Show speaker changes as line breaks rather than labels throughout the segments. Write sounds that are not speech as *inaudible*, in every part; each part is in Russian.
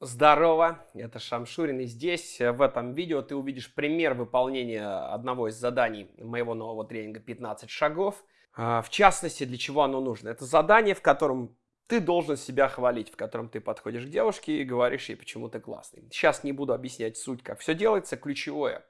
Здорово, это Шамшурин, и здесь, э, в этом видео, ты увидишь пример выполнения одного из заданий моего нового тренинга «15 шагов». А, в частности, для чего оно нужно? Это задание, в котором ты должен себя хвалить, в котором ты подходишь к девушке и говоришь ей, почему ты классный. Сейчас не буду объяснять суть, как все делается, ключевое.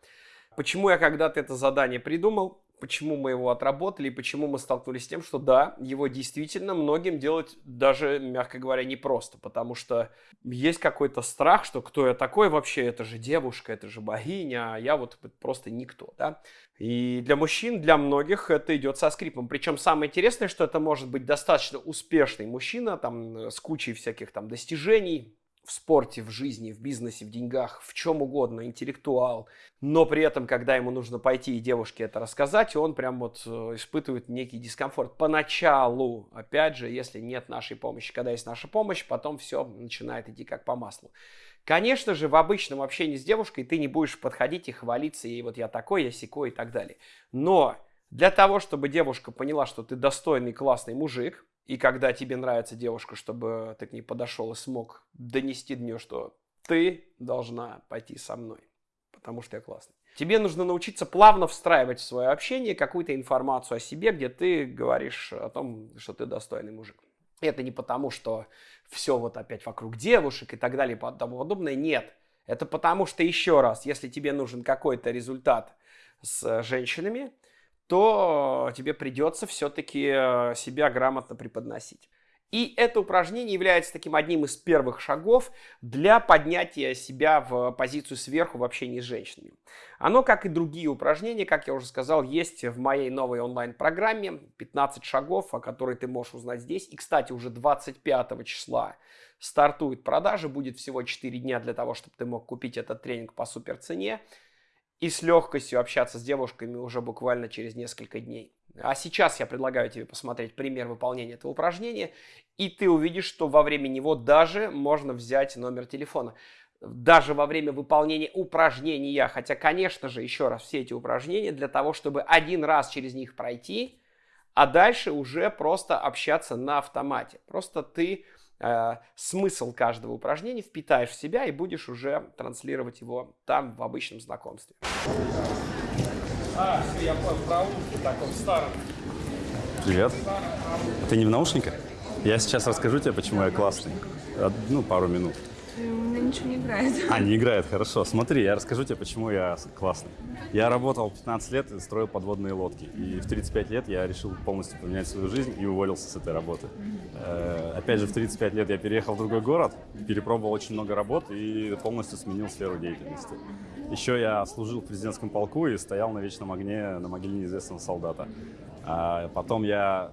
Почему я когда-то это задание придумал? Почему мы его отработали и почему мы столкнулись с тем, что да, его действительно многим делать даже, мягко говоря, непросто, потому что есть какой-то страх, что кто я такой вообще, это же девушка, это же богиня, а я вот просто никто, да. И для мужчин, для многих это идет со скрипом. Причем самое интересное, что это может быть достаточно успешный мужчина, там, с кучей всяких там достижений, в спорте, в жизни, в бизнесе, в деньгах, в чем угодно, интеллектуал, но при этом, когда ему нужно пойти и девушке это рассказать, он прям вот э, испытывает некий дискомфорт. Поначалу, опять же, если нет нашей помощи. Когда есть наша помощь, потом все начинает идти как по маслу. Конечно же, в обычном общении с девушкой ты не будешь подходить и хвалиться ей, вот я такой, я секой и так далее. Но для того, чтобы девушка поняла, что ты достойный, классный мужик, и когда тебе нравится девушка, чтобы ты к ней подошел и смог донести до нее, что ты должна пойти со мной, потому что я классный. Тебе нужно научиться плавно встраивать в свое общение какую-то информацию о себе, где ты говоришь о том, что ты достойный мужик. Это не потому, что все вот опять вокруг девушек и так далее и тому подобное. Нет. Это потому, что еще раз, если тебе нужен какой-то результат с женщинами, то тебе придется все-таки э, себя грамотно преподносить. И это упражнение является таким одним из первых шагов для поднятия себя в позицию сверху в общении с женщинами. Оно, как и другие упражнения, как я уже сказал, есть в моей новой онлайн-программе 15 шагов, о которой ты можешь узнать здесь. И, кстати, уже 25 числа стартует продажа, будет всего 4 дня для того, чтобы ты мог купить этот тренинг по супер цене и с легкостью общаться с девушками уже буквально через несколько дней. А сейчас я предлагаю тебе посмотреть пример выполнения этого упражнения, и ты увидишь, что во время него даже можно взять номер телефона. Даже во время выполнения упражнения, хотя, конечно же, еще раз, все эти упражнения для того, чтобы один раз через них пройти, а дальше уже просто общаться на автомате. Просто ты э, смысл каждого упражнения впитаешь в себя и будешь уже транслировать его там в обычном знакомстве.
А, все, я понял, в проулке таком старом.
Привет. А ты не в наушниках? Я сейчас расскажу тебе, почему я классный. Ну, пару минут.
Меня ничего не играет. *laughs*
А, не играет, хорошо. Смотри, я расскажу тебе, почему я классный. Я работал 15 лет и строил подводные лодки. И в 35 лет я решил полностью поменять свою жизнь и уволился с этой работы. Э, опять же, в 35 лет я переехал в другой город, перепробовал очень много работ и полностью сменил сферу деятельности. Еще я служил в президентском полку и стоял на вечном огне на могиле неизвестного солдата. А потом я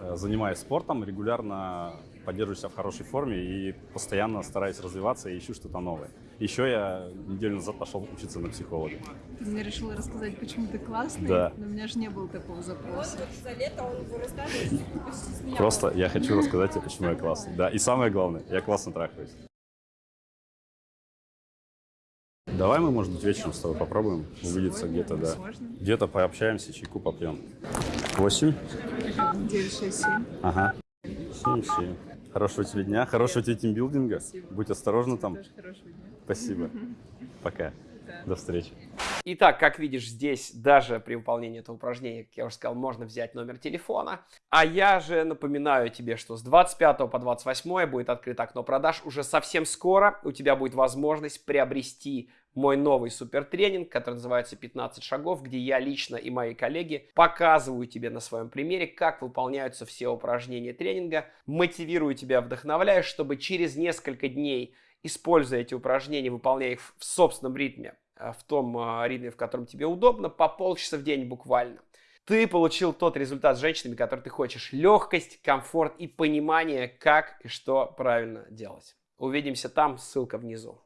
э, занимаюсь спортом, регулярно поддерживаю себя в хорошей форме и постоянно стараюсь развиваться и ищу что-то новое. Еще я неделю назад пошел учиться на психолога.
Ты мне решила рассказать, почему ты классный,
да.
но у меня же не было такого запроса.
За лето он вырастает
Просто я хочу рассказать тебе, почему я классный. Да, и самое главное, я классно трахаюсь. Давай мы, может быть, вечером с тобой попробуем увидеться где-то, да. Где-то пообщаемся, чайку попьем. Восемь?
Девять, шесть, семь.
Ага. Семь, семь. Хорошего тебе дня, хорошего тебе тимбилдинга. Будь осторожна там. Спасибо. *laughs* Пока. До встречи.
Итак, как видишь, здесь даже при выполнении этого упражнения, как я уже сказал, можно взять номер телефона. А я же напоминаю тебе, что с 25 по 28 будет открыто окно продаж. Уже совсем скоро у тебя будет возможность приобрести мой новый супертренинг, который называется 15 шагов, где я лично и мои коллеги показываю тебе на своем примере, как выполняются все упражнения тренинга, мотивирую тебя, вдохновляю, чтобы через несколько дней, используя эти упражнения, выполняя их в собственном ритме, в том э, ритме, в котором тебе удобно, по полчаса в день буквально, ты получил тот результат с женщинами, который ты хочешь. Легкость, комфорт и понимание, как и что правильно делать. Увидимся там, ссылка внизу.